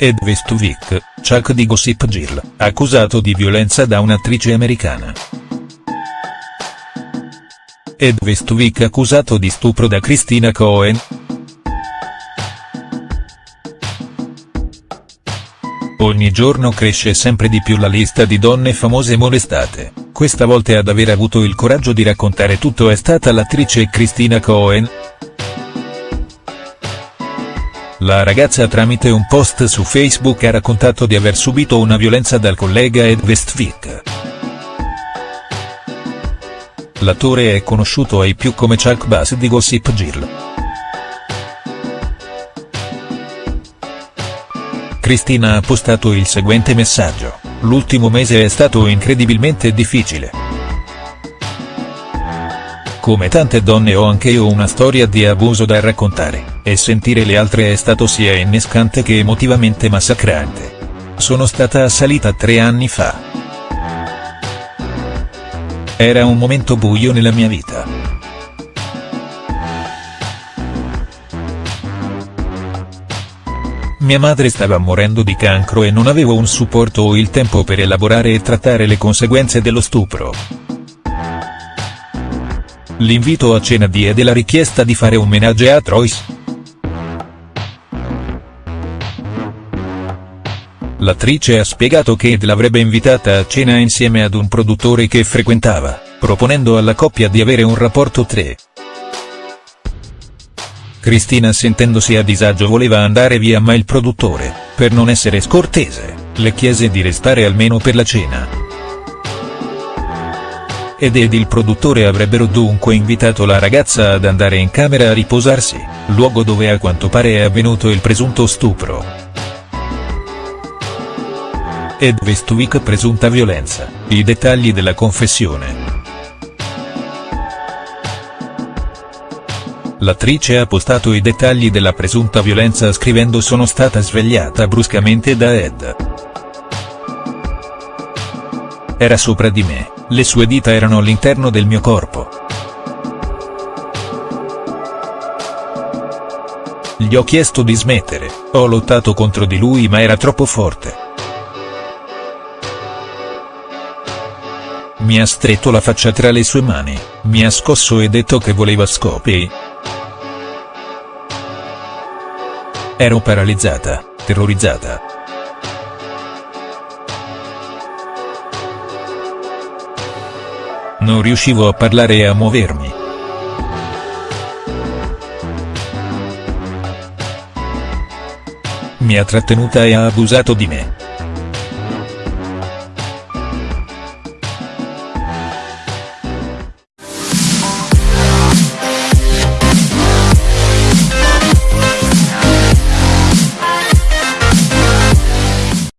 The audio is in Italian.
Ed Westwick, Chuck di Gossip Girl, accusato di violenza da un'attrice americana. Ed Westwick accusato di stupro da Christina Cohen?. Ogni giorno cresce sempre di più la lista di donne famose molestate, questa volta ad aver avuto il coraggio di raccontare tutto è stata l'attrice Christina Cohen?. La ragazza tramite un post su Facebook ha raccontato di aver subito una violenza dal collega Ed Westwick. L'attore è conosciuto ai più come Chuck Bass di Gossip Girl. Cristina ha postato il seguente messaggio, l'ultimo mese è stato incredibilmente difficile. Come tante donne ho anche io una storia di abuso da raccontare, e sentire le altre è stato sia innescante che emotivamente massacrante. Sono stata assalita tre anni fa. Era un momento buio nella mia vita. Mia madre stava morendo di cancro e non avevo un supporto o il tempo per elaborare e trattare le conseguenze dello stupro. L'invito a cena di Ed e la richiesta di fare un menage a Troyes. L'attrice ha spiegato che Ed l'avrebbe invitata a cena insieme ad un produttore che frequentava, proponendo alla coppia di avere un rapporto 3. Cristina sentendosi a disagio voleva andare via ma il produttore, per non essere scortese, le chiese di restare almeno per la cena ed ed il produttore avrebbero dunque invitato la ragazza ad andare in camera a riposarsi, luogo dove a quanto pare è avvenuto il presunto stupro. Ed Westwick presunta violenza, i dettagli della confessione. L'attrice ha postato i dettagli della presunta violenza scrivendo sono stata svegliata bruscamente da Ed. Era sopra di me, le sue dita erano all'interno del mio corpo. Gli ho chiesto di smettere, ho lottato contro di lui ma era troppo forte. Mi ha stretto la faccia tra le sue mani, mi ha scosso e detto che voleva scopi. Ero paralizzata, terrorizzata. Non riuscivo a parlare e a muovermi. Mi ha trattenuta e ha abusato di me.